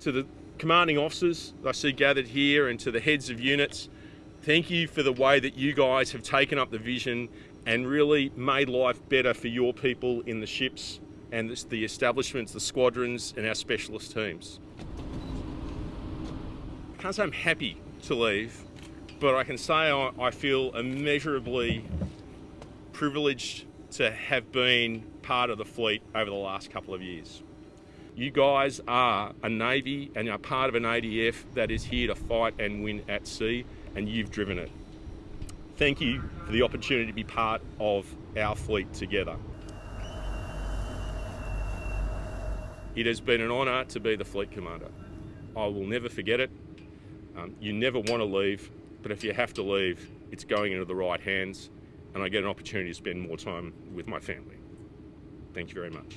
To the commanding officers I see gathered here and to the heads of units, thank you for the way that you guys have taken up the vision and really made life better for your people in the ships and the establishments, the squadrons and our specialist teams. I can't say I'm happy to leave, but I can say I feel immeasurably privileged to have been part of the fleet over the last couple of years. You guys are a Navy and are part of an ADF that is here to fight and win at sea, and you've driven it. Thank you for the opportunity to be part of our fleet together. It has been an honour to be the fleet commander. I will never forget it. Um, you never want to leave, but if you have to leave, it's going into the right hands, and I get an opportunity to spend more time with my family. Thank you very much.